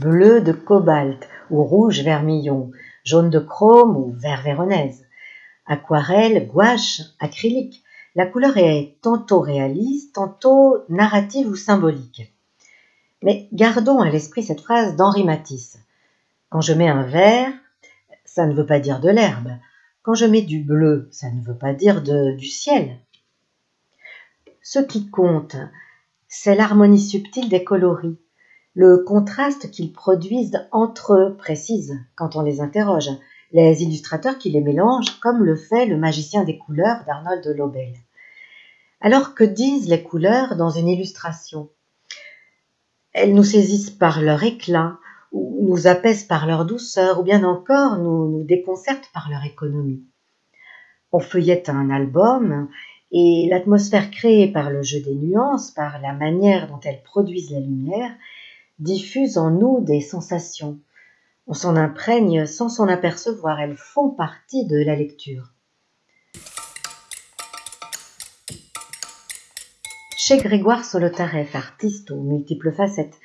bleu de cobalt ou rouge vermillon, jaune de chrome ou vert véronèse, aquarelle, gouache, acrylique. La couleur est tantôt réaliste, tantôt narrative ou symbolique. Mais gardons à l'esprit cette phrase d'Henri Matisse. Quand je mets un vert, ça ne veut pas dire de l'herbe. Quand je mets du bleu, ça ne veut pas dire de, du ciel. Ce qui compte, c'est l'harmonie subtile des coloris, le contraste qu'ils produisent entre eux, précise quand on les interroge, les illustrateurs qui les mélangent, comme le fait le magicien des couleurs d'Arnold Lobel. Alors que disent les couleurs dans une illustration? Elles nous saisissent par leur éclat, ou nous apaisent par leur douceur, ou bien encore nous, nous déconcertent par leur économie. On feuillette un album et l'atmosphère créée par le jeu des nuances, par la manière dont elles produisent la lumière, diffuse en nous des sensations. On s'en imprègne sans s'en apercevoir, elles font partie de la lecture. Chez Grégoire Solotareff, artiste aux multiples facettes,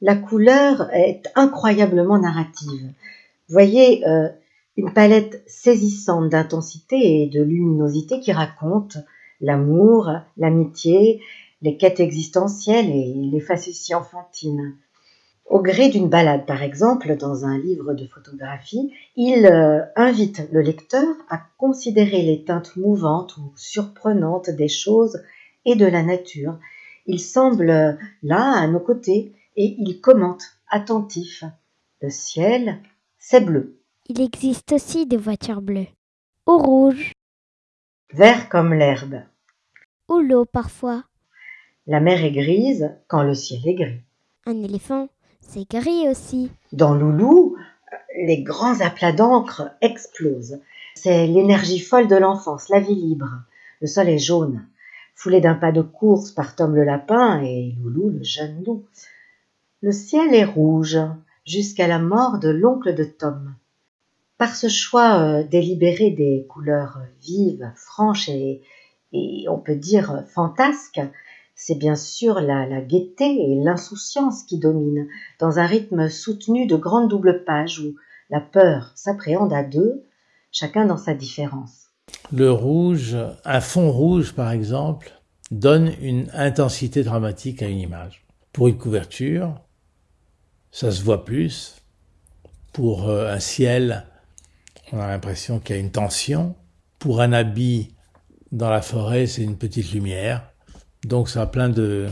la couleur est incroyablement narrative. Voyez, euh, une palette saisissante d'intensité et de luminosité qui raconte l'amour, l'amitié, les quêtes existentielles et les facéties enfantines. Au gré d'une balade, par exemple, dans un livre de photographie, il euh, invite le lecteur à considérer les teintes mouvantes ou surprenantes des choses et de la nature. Il semble là, à nos côtés, et il commente, attentif. Le ciel, c'est bleu. Il existe aussi des voitures bleues. Ou rouges. Vert comme l'herbe. Ou l'eau parfois. La mer est grise quand le ciel est gris. Un éléphant, c'est gris aussi. Dans Loulou, les grands aplats d'encre explosent. C'est l'énergie folle de l'enfance, la vie libre. Le sol est jaune, foulé d'un pas de course par Tom le lapin et Loulou le jeune loup. Le ciel est rouge jusqu'à la mort de l'oncle de Tom. Par ce choix euh, délibéré des couleurs vives, franches et, on peut dire fantasques, c'est bien sûr la, la gaieté et l'insouciance qui dominent, dans un rythme soutenu de grandes doubles pages où la peur s'appréhende à deux, chacun dans sa différence. Le rouge, un fond rouge par exemple, donne une intensité dramatique à une image. Pour une couverture, ça se voit plus. Pour euh, un ciel, on a l'impression qu'il y a une tension. Pour un habit dans la forêt, c'est une petite lumière. Donc ça a plein de,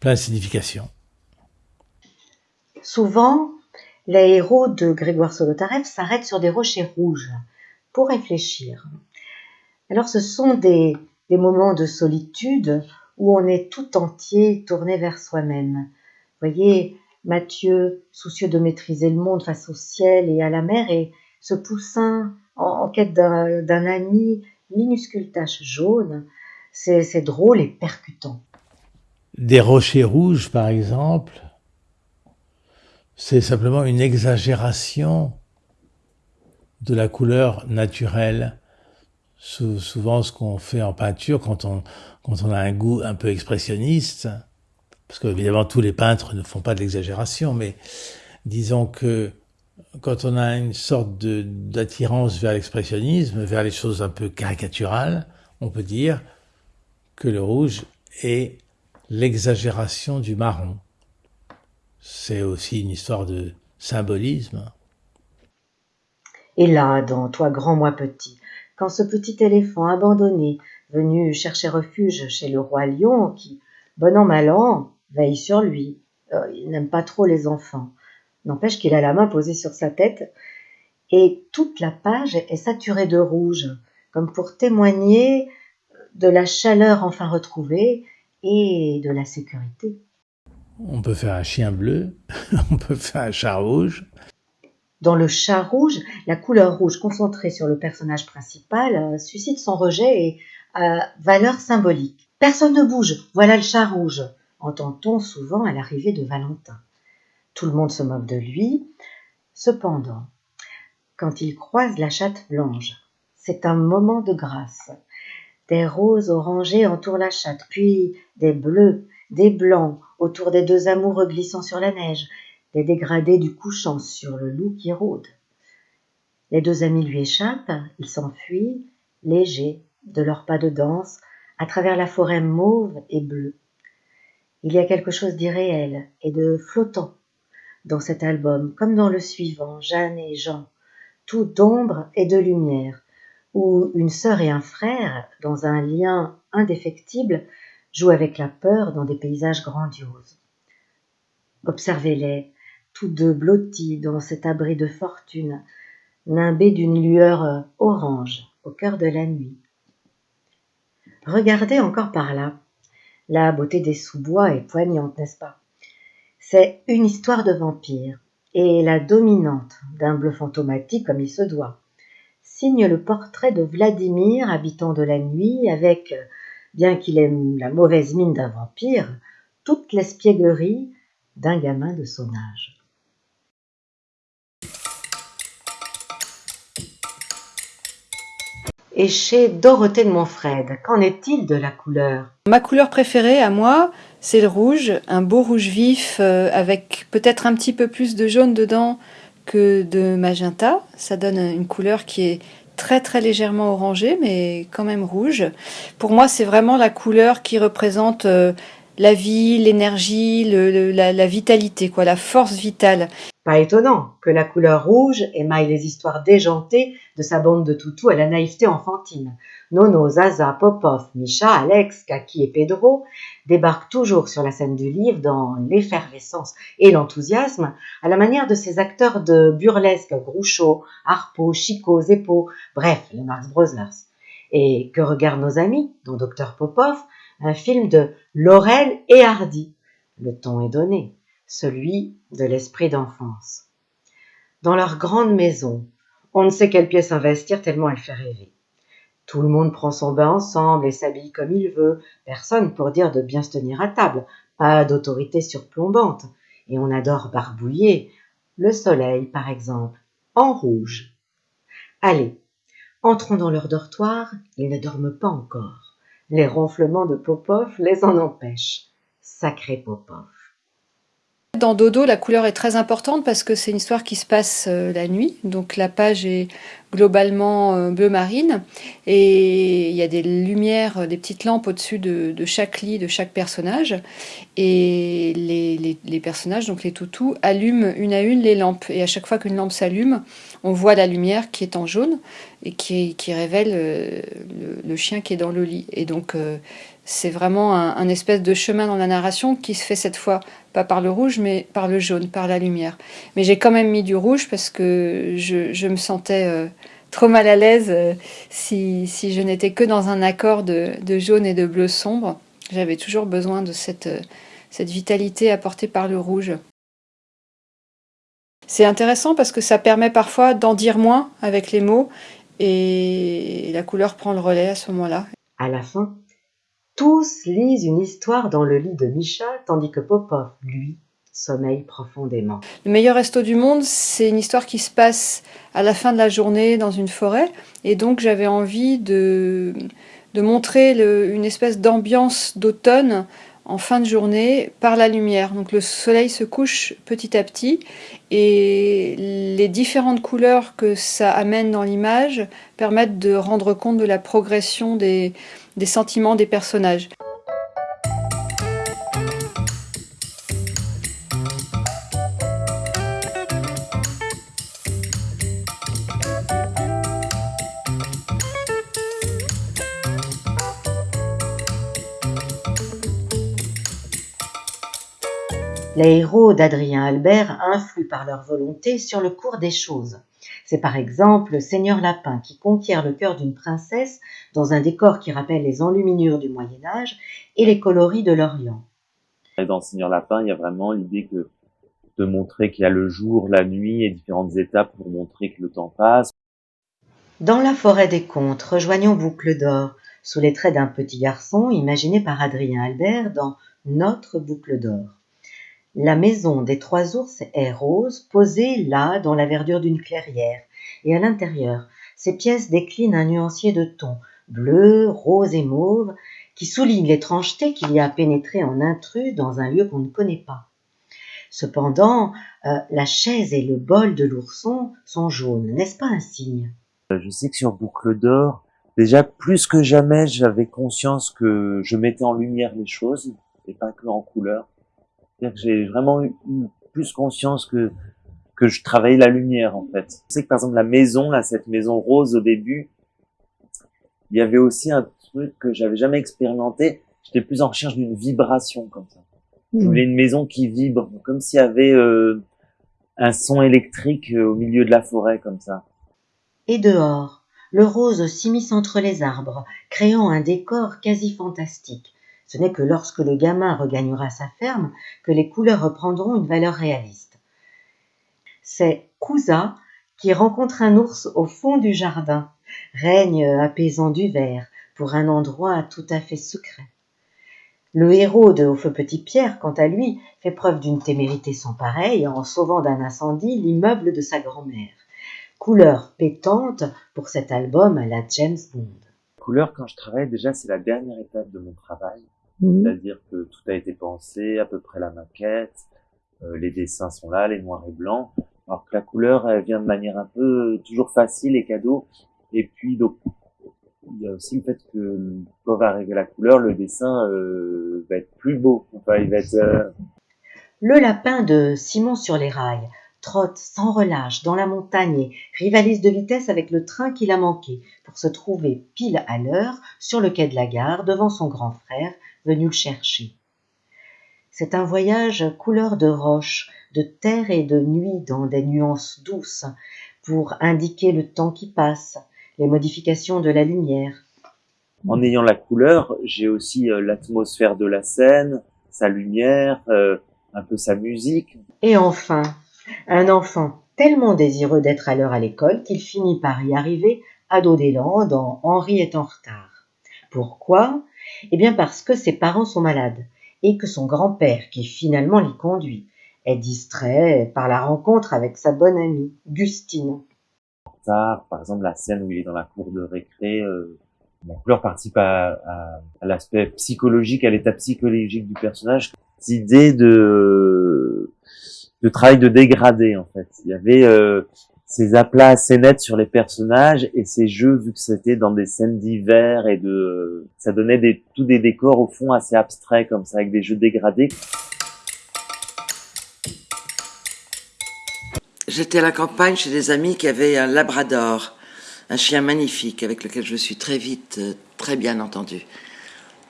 plein de significations. Souvent, les héros de Grégoire Solotareff s'arrêtent sur des rochers rouges pour réfléchir. Alors ce sont des, des moments de solitude où on est tout entier tourné vers soi-même. Voyez, Mathieu, soucieux de maîtriser le monde face au ciel et à la mer, et ce poussin en, quête d'un ami, minuscule tache jaune, c'est drôle et percutant. Des rochers rouges, par exemple, c'est simplement une exagération de la couleur naturelle. Souvent, ce qu'on fait en peinture, quand on, quand on a un goût un peu expressionniste, parce qu'évidemment, tous les peintres ne font pas de l'exagération, mais disons que quand on a une sorte d'attirance vers l'expressionnisme, vers les choses un peu caricaturales, on peut dire que le rouge est l'exagération du marron. C'est aussi une histoire de symbolisme. Et là, dans Toi grand, moi petit, quand ce petit éléphant abandonné, venu chercher refuge chez le roi lion, qui, bon an mal an, veille sur lui, euh, il n'aime pas trop les enfants, N'empêche qu'il a la main posée sur sa tête et toute la page est saturée de rouge, comme pour témoigner de la chaleur enfin retrouvée et de la sécurité. On peut faire un chien bleu, on peut faire un chat rouge. Dans le chat rouge, la couleur rouge concentrée sur le personnage principal euh, suscite son rejet et a valeur symbolique. Personne ne bouge, voilà le chat rouge, entend-on souvent à l'arrivée de Valentin. Tout le monde se moque de lui. Cependant, quand il croise la chatte blanche, c'est un moment de grâce. Des roses orangées entourent la chatte, puis des bleus, des blancs autour des deux amoureux glissant sur la neige. les dégradés du couchant sur le loup qui rôde. Les deux amis lui échappent, ils s'enfuient, légers, de leurs pas de danse, à travers la forêt mauve et bleue. Il y a quelque chose d'irréel et de flottant dans cet album, comme dans le suivant, Jeanne et Jean, tout d'ombre et de lumière, où une sœur et un frère, dans un lien indéfectible, jouent avec la peur dans des paysages grandioses. Observez-les, tous deux blottis dans cet abri de fortune, nimbés d'une lueur orange au cœur de la nuit. Regardez encore par là. La beauté des sous-bois est poignante, n'est-ce pas? C'est une histoire de vampire, et la dominante d'un bleu fantomatique comme il se doit signe le portrait de Vladimir, habitant de la nuit, avec, bien qu'il ait la mauvaise mine d'un vampire, toute l'espièglerie d'un gamin de son âge. Et chez Dorothée de Montfred, qu'en est-il de la couleur? Ma couleur préférée à moi, c'est le rouge, un beau rouge vif euh, avec peut-être un petit peu plus de jaune dedans que de magenta. Ça donne une couleur qui est très très légèrement orangée, mais quand même rouge. Pour moi, c'est vraiment la couleur qui représente euh, la vie, l'énergie, la, vitalité, quoi, la force vitale. Pas étonnant que la couleur rouge émaille les histoires déjantées de sa bande de toutous à la naïveté enfantine. Nono, Zaza, Popov, Misha, Alex, Kaki et Pedro débarquent toujours sur la scène du livre dans l'effervescence et l'enthousiasme, à la manière de ces acteurs de burlesque Groucho, Harpo, Chico, Zeppo, bref, les Marx Brothers. Et que regardent nos amis, dont Dr Popov, un film de Laurel et Hardy. Le ton est donné, celui de l'esprit d'enfance. Dans leur grande maison, on ne sait quelle pièce investir tellement elle fait rêver. Tout le monde prend son bain ensemble et s'habille comme il veut, personne pour dire de bien se tenir à table, pas d'autorité surplombante, et on adore barbouiller, le soleil par exemple, en rouge. Allez, entrons dans leur dortoir, ils ne dorment pas encore. Les ronflements de Popov les en empêchent. Sacré Popov. Dans Dodo, la couleur est très importante parce que c'est une histoire qui se passe euh, la nuit. Donc la page est globalement euh, bleu marine et il y a des lumières, euh, des petites lampes au-dessus de, chaque lit, de chaque personnage. Et les, personnages, donc les toutous, allument une à une les lampes. Et à chaque fois qu'une lampe s'allume, on voit la lumière qui est en jaune et qui, révèle le, chien qui est dans le lit. Et donc c'est vraiment un, espèce de chemin dans la narration qui se fait cette fois pas par le rouge mais par le jaune, par la lumière. Mais j'ai quand même mis du rouge parce que je, me sentais euh, trop mal à l'aise euh, si, je n'étais que dans un accord de, jaune et de bleu sombre. J'avais toujours besoin de cette, euh, cette vitalité apportée par le rouge. C'est intéressant parce que ça permet parfois d'en dire moins avec les mots et la couleur prend le relais à ce moment-là. À la fin, tous lisent une histoire dans le lit de Misha, tandis que Popov, lui, sommeille profondément. Le meilleur resto du monde, c'est une histoire qui se passe à la fin de la journée dans une forêt. Et donc j'avais envie de, de montrer une espèce d'ambiance d'automne en fin de journée par la lumière. Donc le soleil se couche petit à petit et les différentes couleurs que ça amène dans l'image permettent de rendre compte de la progression des, des sentiments des personnages. Les héros d'Adrien Albert influent par leur volonté sur le cours des choses. C'est par exemple le Seigneur Lapin qui conquiert le cœur d'une princesse dans un décor qui rappelle les enluminures du Moyen Âge et les coloris de l'Orient. Dans le Seigneur Lapin, il y a vraiment l'idée que de montrer qu'il y a le jour, la nuit et différentes étapes pour montrer que le temps passe. Dans la forêt des contes, rejoignons Boucle d'or, sous les traits d'un petit garçon imaginé par Adrien Albert dans Notre Boucle d'or. La maison des trois ours est rose, posée là dans la verdure d'une clairière, et à l'intérieur, ces pièces déclinent un nuancier de tons, bleu, rose et mauve, qui souligne l'étrangeté qu'il y a à pénétrer en intrus dans un lieu qu'on ne connaît pas. Cependant, euh, la chaise et le bol de l'ourson sont jaunes, n'est-ce pas un signe? Je sais que sur Boucle d'Or, déjà plus que jamais, j'avais conscience que je mettais en lumière les choses et pas que en couleur. C'est-à-dire que j'ai vraiment eu plus conscience que que je travaillais la lumière en fait. Je sais que par exemple la maison, là, cette maison rose au début, il y avait aussi un truc que j'avais jamais expérimenté. J'étais plus en recherche d'une vibration comme ça. Je voulais une maison qui vibre, comme s'il y avait euh, un son électrique euh, au milieu de la forêt comme ça. Et dehors, le rose s'immisce entre les arbres, créant un décor quasi fantastique. Ce n'est que lorsque le gamin regagnera sa ferme que les couleurs reprendront une valeur réaliste. C'est Kouza qui rencontre un ours au fond du jardin, règne apaisant du vert pour un endroit tout à fait secret. Le héros de Au feu petit Pierre, quant à lui, fait preuve d'une témérité sans pareille en sauvant d'un incendie l'immeuble de sa grand-mère. Couleur pétante pour cet album à la James Bond. Couleur, quand je travaille, déjà, c'est la dernière étape de mon travail. C'est-à-dire que tout a été pensé, à peu près la maquette, euh, les dessins sont là, les noirs et blancs. Alors que la couleur, elle vient de manière un peu toujours facile et cadeau. Et puis, donc, il y a aussi le fait que quand va arriver la couleur, le dessin euh, va être plus beau. Enfin, il va être. euh, Le lapin de Simon sur les rails trotte sans relâche dans la montagne et rivalise de vitesse avec le train qu'il a manqué pour se trouver pile à l'heure sur le quai de la gare devant son grand frère venu le chercher. C'est un voyage couleur de roche, de terre et de nuit dans des nuances douces pour indiquer le temps qui passe, les modifications de la lumière. en ayant la couleur, j'ai aussi euh, l'atmosphère de la scène, sa lumière, euh, un peu sa musique. Et enfin, un enfant tellement désireux d'être à l'heure à l'école qu'il finit par y arriver à dos d'élan dans Henri est en retard. Pourquoi? Eh bien parce que ses parents sont malades et que son grand-père, qui finalement l'y conduit, est distrait par la rencontre avec sa bonne amie, Gustine. par exemple la scène où il est dans la cour de récré, euh, la couleur participe à, l'aspect psychologique, à l'état psychologique du personnage. Cette idée de de travail de dégradé en fait. Il y avait euh, ces aplats assez nets sur les personnages et ces jeux vu que c'était dans des scènes d'hiver et de ça donnait des tous des décors au fond assez abstraits comme ça avec des jeux dégradés. J'étais à la campagne chez des amis qui avaient un labrador, un chien magnifique avec lequel je suis très vite euh, très bien entendue.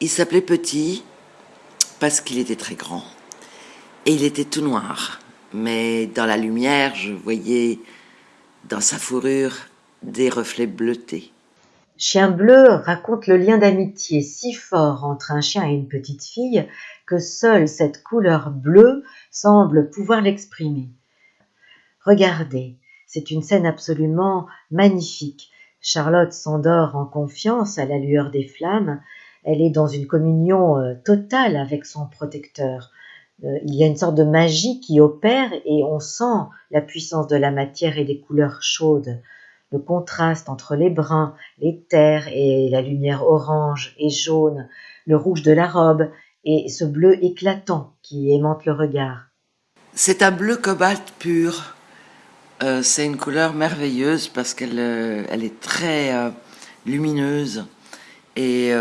Il s'appelait Petit parce qu'il était très grand et il était tout noir. Mais dans la lumière, je voyais dans sa fourrure des reflets bleutés. Chien bleu raconte le lien d'amitié si fort entre un chien et une petite fille que seule cette couleur bleue semble pouvoir l'exprimer. Regardez, c'est une scène absolument magnifique. Charlotte s'endort en confiance à la lueur des flammes. Elle est dans une communion euh, totale avec son protecteur. Euh, il y a une sorte de magie qui opère et on sent la puissance de la matière et des couleurs chaudes. Le contraste entre les bruns, les terres et la lumière orange et jaune, le rouge de la robe et ce bleu éclatant qui aimante le regard. C'est un bleu cobalt pur. Euh, c'est une couleur merveilleuse parce qu'elle euh, est très lumineuse et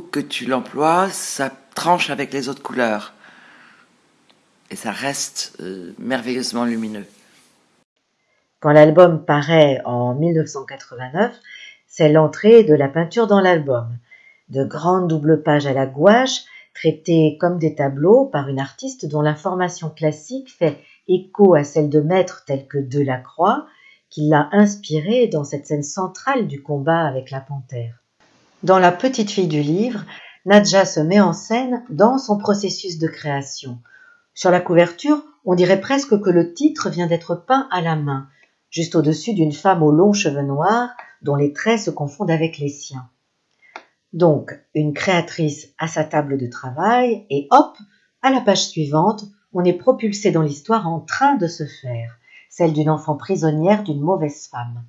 que tu l'emploies, ça tranche avec les autres couleurs et ça reste euh, merveilleusement lumineux. Quand l'album paraît en 1989, c'est l'entrée de la peinture dans l'album. De grandes doubles pages à la gouache, traitées comme des tableaux par une artiste dont la formation classique fait écho à celle de maîtres tels que Delacroix, qui l'a inspiré dans cette scène centrale du combat avec la panthère. Dans La petite fille du livre, Nadja se met en scène dans son processus de création. Sur la couverture, on dirait presque que le titre vient d'être peint à la main, juste au-dessus d'une femme aux longs cheveux noirs dont les traits se confondent avec les siens. Donc, une créatrice à sa table de travail et hop, à la page suivante, on est propulsé dans l'histoire en train de se faire, celle d'une enfant prisonnière d'une mauvaise femme.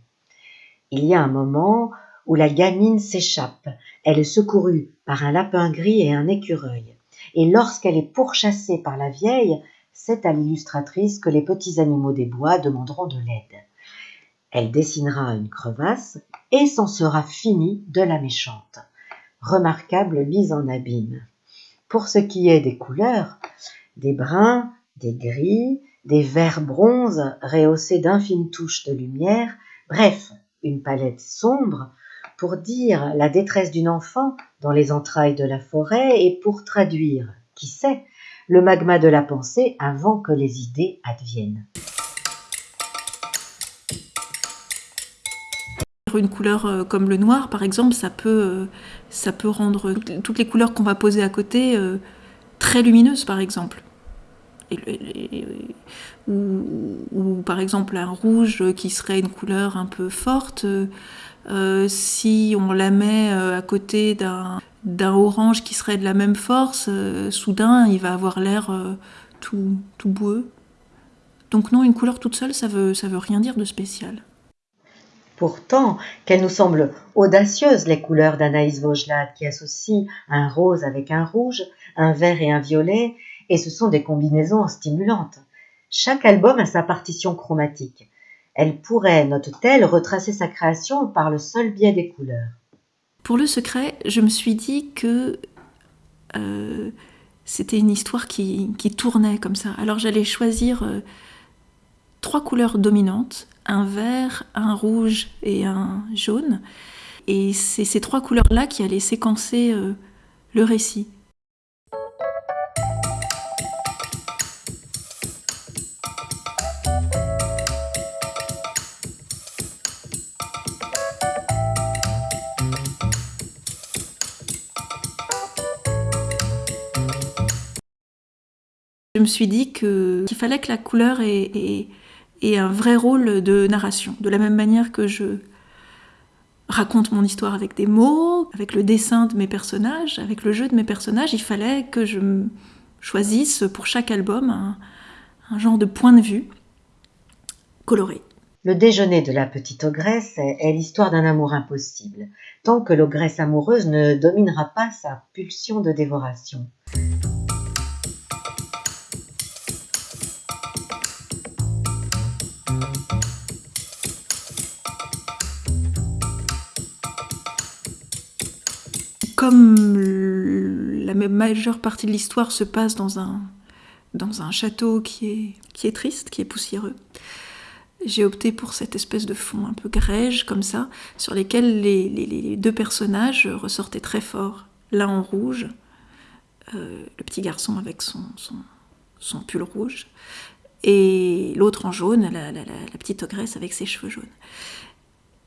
Il y a un moment où la gamine s'échappe. Elle est secourue par un lapin gris et un écureuil. et lorsqu'elle est pourchassée par la vieille, c'est à l'illustratrice que les petits animaux des bois demanderont de l'aide. Elle dessinera une crevasse et s'en sera fini de la méchante. Remarquable mise en abîme. Pour ce qui est des couleurs, des bruns, des gris, des verts bronzes rehaussés d'infines touches de lumière, bref, une palette sombre pour dire la détresse d'une enfant dans les entrailles de la forêt et pour traduire, qui sait, le magma de la pensée avant que les idées adviennent. Une couleur euh, comme le noir, par exemple, ça peut, euh, ça peut rendre toutes les couleurs qu'on va poser à côté euh, très lumineuses, par exemple. ou, par exemple un rouge qui serait une couleur un peu forte, si on la met à côté d'un orange qui serait de la même force, euh, soudain il va avoir l'air euh, tout, tout boueux. Donc non, une couleur toute seule, ça veut, ça veut rien dire de spécial. Pourtant, qu'elles nous semblent audacieuses, les couleurs d'Anaïs Vaugelade, qui associent un rose avec un rouge, un vert et un violet, et ce sont des combinaisons stimulantes. Chaque album a sa partition chromatique. Elle pourrait, note-t-elle, retracer sa création par le seul biais des couleurs. Pour le secret, je me suis dit que euh, c'était une histoire qui, tournait comme ça. Alors j'allais choisir euh, trois couleurs dominantes, un vert, un rouge et un jaune. Et c'est ces trois couleurs-là qui allaient séquencer euh, le récit. Me suis dit qu'il fallait que la couleur ait, un vrai rôle de narration, de la même manière que je raconte mon histoire avec des mots, avec le dessin de mes personnages, avec le jeu de mes personnages, il fallait que je choisisse pour chaque album un, genre de point de vue coloré. Le déjeuner de la petite ogresse est l'histoire d'un amour impossible, tant que l'ogresse amoureuse ne dominera pas sa pulsion de dévoration. Comme la majeure partie de l'histoire se passe dans un, château qui est, triste, qui est poussiéreux, j'ai opté pour cette espèce de fond un peu grège comme ça, sur lesquels les, deux personnages ressortaient très fort. L'un en rouge, euh, le petit garçon avec son, son, pull rouge, et l'autre en jaune, la, petite ogresse avec ses cheveux jaunes.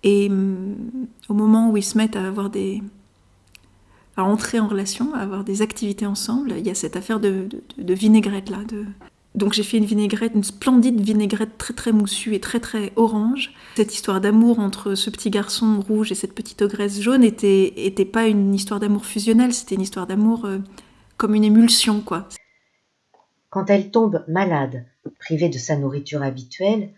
Et hum, au moment où ils se mettent à avoir des, à entrer en relation, à avoir des activités ensemble. Il y a cette affaire de, vinaigrette là. Donc j'ai fait une vinaigrette, une splendide vinaigrette très très moussue et très très orange. Cette histoire d'amour entre ce petit garçon rouge et cette petite ogresse jaune était, était pas une histoire d'amour fusionnel, c'était une histoire d'amour euh, comme une émulsion quoi. Quand elle tombe malade, privée de sa nourriture habituelle,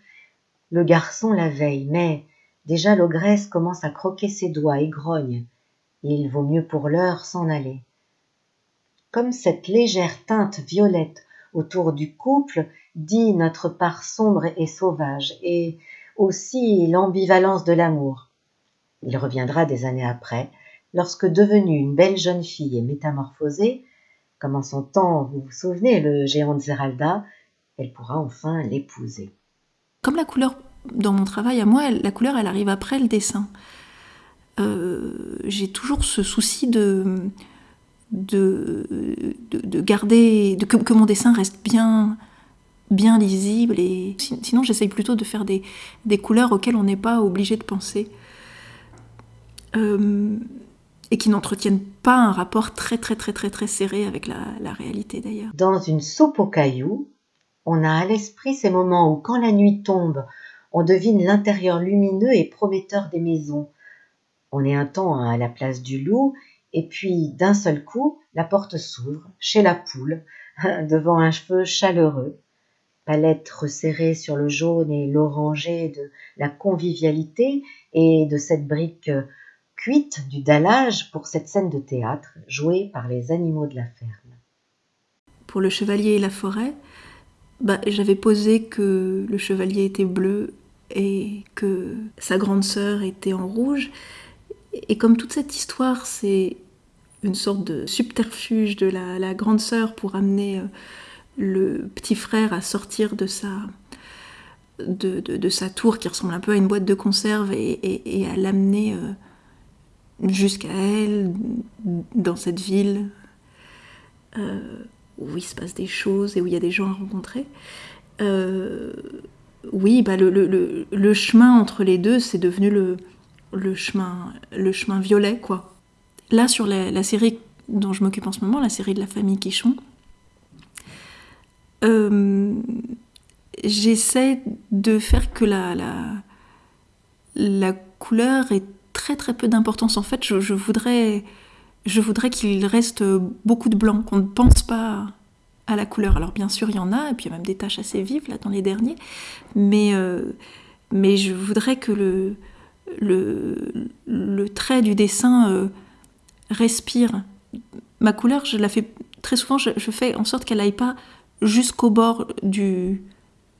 le garçon la veille, mais déjà l'ogresse commence à croquer ses doigts et grogne il vaut mieux pour l'heure s'en aller. Comme cette légère teinte violette autour du couple dit notre part sombre et sauvage, et aussi l'ambivalence de l'amour. Il reviendra des années après, lorsque devenue une belle jeune fille et métamorphosée, comme en son temps, vous vous souvenez, le géant de Zeralda, elle pourra enfin l'épouser. Comme la couleur, dans mon travail à moi, la couleur, elle arrive après le dessin. Euh, j'ai toujours ce souci de, de, de, garder, de, que, mon dessin reste bien, bien lisible. Et sinon, j'essaye plutôt de faire des, des, couleurs auxquelles on n'est pas obligé de penser. Euh, et qui n'entretiennent pas un rapport très très très très très serré avec la, la réalité d'ailleurs. Dans une soupe aux cailloux, on a à l'esprit ces moments où quand la nuit tombe, on devine l'intérieur lumineux et prometteur des maisons, on est un temps à la place du loup, et puis d'un seul coup, la porte s'ouvre, chez la poule, devant un cheveu chaleureux, palette resserrée sur le jaune et l'orangé de la convivialité et de cette brique cuite du dallage pour cette scène de théâtre jouée par les animaux de la ferme. pour le chevalier et la forêt, bah, j'avais posé que le chevalier était bleu et que sa grande sœur était en rouge. Et comme toute cette histoire, c'est une sorte de subterfuge de la, grande sœur pour amener euh, le petit frère à sortir de sa, de, sa tour qui ressemble un peu à une boîte de conserve et, à l'amener euh, jusqu'à elle, dans cette ville euh, où il se passe des choses et où il y a des gens à rencontrer. oui, bah le, chemin entre les deux, c'est devenu le, le, chemin, le chemin violet, quoi. Là, sur la, série dont je m'occupe en ce moment, la série de la famille Quichon, euh, j'essaie de faire que la, la, couleur ait très très peu d'importance. En fait, je, voudrais, je voudrais qu'il reste beaucoup de blanc, qu'on ne pense pas à la couleur. Alors bien sûr, il y en a, et puis il y a même des taches assez vives là dans les derniers, mais, euh, mais je voudrais que le, le, le trait du dessin euh, respire. Ma couleur, je la fais très souvent, je, fais en sorte qu'elle n'aille pas jusqu'au bord du,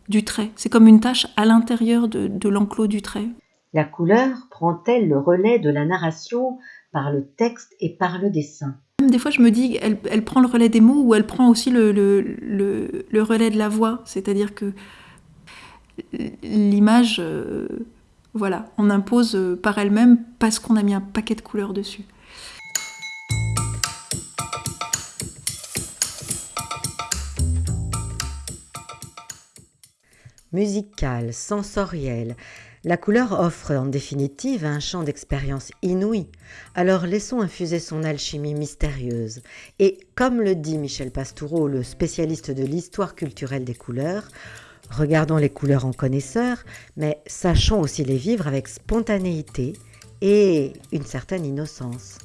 du trait. C'est comme une tache à l'intérieur de, l'enclos du trait. La couleur prend-elle le relais de la narration par le texte et par le dessin? Des fois, je me dis, elle, elle, prend le relais des mots ou elle prend aussi le, le, le, relais de la voix. C'est-à-dire que l'image, euh, voilà, on impose par elle-même parce qu'on a mis un paquet de couleurs dessus. musicale, sensorielle. La couleur offre en définitive un champ d'expérience inouï, alors laissons infuser son alchimie mystérieuse. Et comme le dit Michel Pastoureau, le spécialiste de l'histoire culturelle des couleurs, regardons les couleurs en connaisseurs, mais sachons aussi les vivre avec spontanéité et une certaine innocence.